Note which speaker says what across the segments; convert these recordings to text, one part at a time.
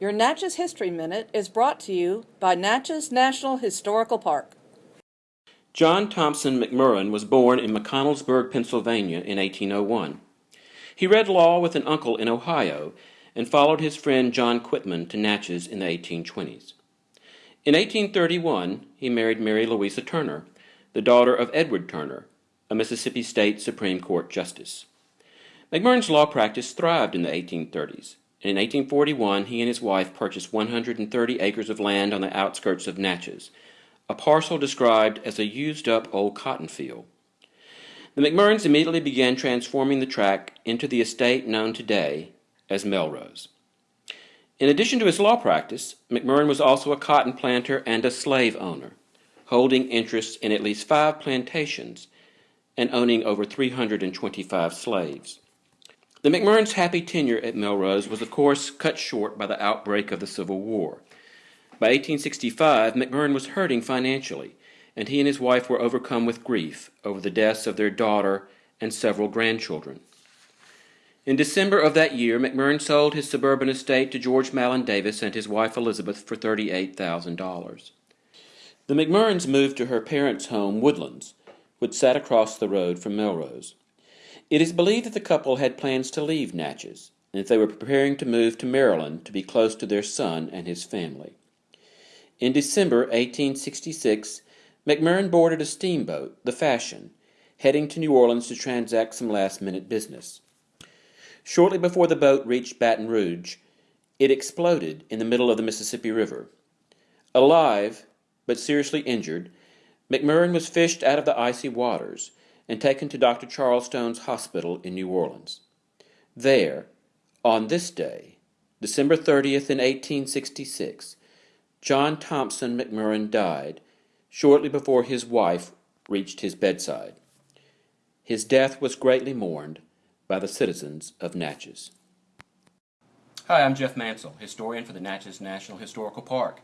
Speaker 1: Your Natchez History Minute is brought to you by Natchez National Historical Park.
Speaker 2: John Thompson McMurran was born in McConnellsburg, Pennsylvania in 1801. He read law with an uncle in Ohio and followed his friend John Quitman to Natchez in the 1820s. In 1831, he married Mary Louisa Turner, the daughter of Edward Turner, a Mississippi State Supreme Court justice. McMurran's law practice thrived in the 1830s. In 1841, he and his wife purchased 130 acres of land on the outskirts of Natchez, a parcel described as a used-up old cotton field. The McMurrans immediately began transforming the tract into the estate known today as Melrose. In addition to his law practice, McMurran was also a cotton planter and a slave owner, holding interests in at least five plantations and owning over 325 slaves. The McMurrans' happy tenure at Melrose was, of course, cut short by the outbreak of the Civil War. By 1865, McMurran was hurting financially, and he and his wife were overcome with grief over the deaths of their daughter and several grandchildren. In December of that year, McMurran sold his suburban estate to George Malin Davis and his wife Elizabeth for $38,000. The McMurrans moved to her parents' home, Woodlands, which sat across the road from Melrose. It is believed that the couple had plans to leave Natchez, and that they were preparing to move to Maryland to be close to their son and his family. In December 1866, McMurran boarded a steamboat, the Fashion, heading to New Orleans to transact some last-minute business. Shortly before the boat reached Baton Rouge, it exploded in the middle of the Mississippi River. Alive, but seriously injured, McMurran was fished out of the icy waters and taken to Dr. Charles Stone's hospital in New Orleans. There, on this day, December 30th in 1866, John Thompson McMurran died shortly before his wife reached his bedside. His death was greatly mourned by the citizens of Natchez.
Speaker 3: Hi, I'm Jeff Mansell, historian for the Natchez National Historical Park,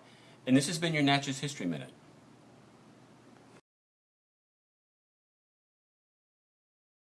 Speaker 3: and this has been your Natchez History Minute.